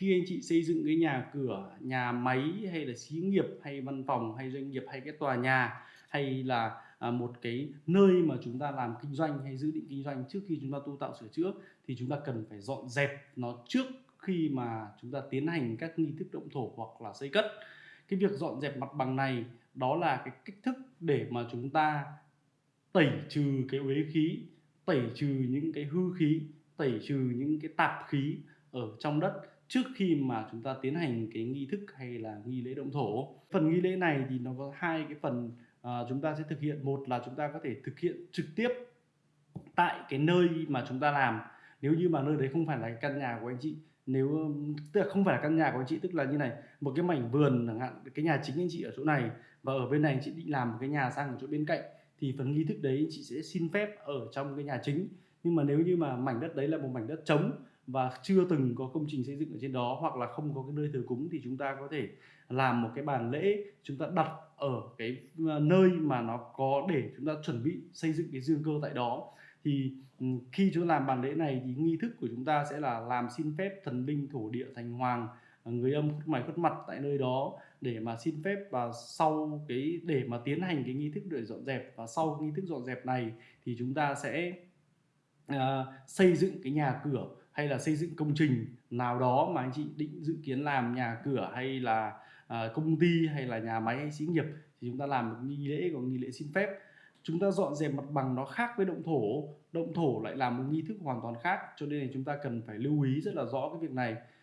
khi anh chị xây dựng cái nhà cửa nhà máy hay là xí nghiệp hay văn phòng hay doanh nghiệp hay cái tòa nhà hay là à, một cái nơi mà chúng ta làm kinh doanh hay dự định kinh doanh trước khi chúng ta tu tạo sửa chữa thì chúng ta cần phải dọn dẹp nó trước khi mà chúng ta tiến hành các nghi thức động thổ hoặc là xây cất. Cái việc dọn dẹp mặt bằng này đó là cái cách thức để mà chúng ta tẩy trừ cái uế khí tẩy trừ những cái hư khí tẩy trừ những cái tạp khí ở trong đất trước khi mà chúng ta tiến hành cái nghi thức hay là nghi lễ động thổ. Phần nghi lễ này thì nó có hai cái phần à, chúng ta sẽ thực hiện. Một là chúng ta có thể thực hiện trực tiếp tại cái nơi mà chúng ta làm. Nếu như mà nơi đấy không phải là căn nhà của anh chị nếu tức là không phải là căn nhà của anh chị tức là như này một cái mảnh vườn chẳng hạn cái nhà chính anh chị ở chỗ này và ở bên này anh chị định làm một cái nhà sang ở chỗ bên cạnh thì phần nghi thức đấy anh chị sẽ xin phép ở trong cái nhà chính. Nhưng mà nếu như mà mảnh đất đấy là một mảnh đất trống và chưa từng có công trình xây dựng ở trên đó hoặc là không có cái nơi thờ cúng thì chúng ta có thể làm một cái bàn lễ chúng ta đặt ở cái ờ, nơi mà nó có để chúng ta chuẩn bị xây dựng cái dương cơ tại đó. Thì ừ, khi chúng ta làm bàn lễ này thì nghi thức của chúng ta sẽ là làm xin phép thần linh thổ địa thành hoàng ờ, người âm khuất mày khuất mặt tại nơi đó để mà xin phép và sau cái để mà tiến hành cái nghi thức để dọn dẹp. Và sau nghi thức dọn dẹp này thì chúng ta sẽ uh, xây dựng cái nhà cửa hay là xây dựng công trình nào đó mà anh chị định dự kiến làm nhà cửa hay là à, công ty hay là nhà máy hay xí nghiệp thì chúng ta làm một nghi lễ có nghi lễ xin phép. Chúng ta dọn dẹp mặt bằng nó khác với động thổ động thổ lại làm một nghi thức hoàn toàn khác cho nên là chúng ta cần phải lưu ý rất là rõ cái việc này.